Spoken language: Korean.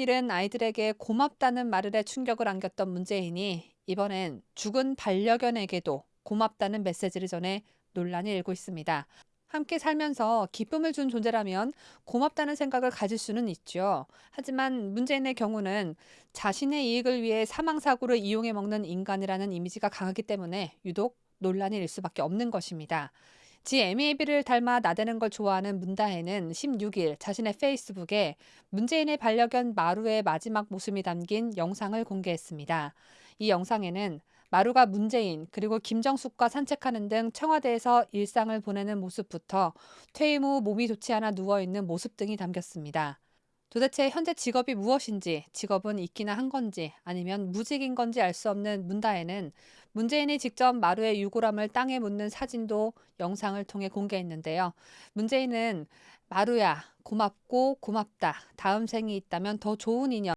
잃은 아이들에게 고맙다는 말을에 충격을 안겼던 문재인이 이번엔 죽은 반려견에게도 고맙다는 메시지를 전해 논란이 일고 있습니다. 함께 살면서 기쁨을 준 존재라면 고맙다는 생각을 가질 수는 있죠. 하지만 문재인의 경우는 자신의 이익을 위해 사망사고를 이용해 먹는 인간이라는 이미지가 강하기 때문에 유독 논란이 일 수밖에 없는 것입니다. 지 MEB를 닮아 나대는 걸 좋아하는 문다혜는 16일 자신의 페이스북에 문재인의 반려견 마루의 마지막 모습이 담긴 영상을 공개했습니다. 이 영상에는 마루가 문재인 그리고 김정숙과 산책하는 등 청와대에서 일상을 보내는 모습부터 퇴임 후 몸이 좋지 않아 누워 있는 모습 등이 담겼습니다. 도대체 현재 직업이 무엇인지, 직업은 있기나 한 건지, 아니면 무직인 건지 알 수 없는 문다혜는 문재인이 직접 마루의 유골함을 땅에 묻는 사진도 영상을 통해 공개했는데요. 문재인은 마루야, 고맙고 고맙다. 다음 생이 있다면 더 좋은 인연.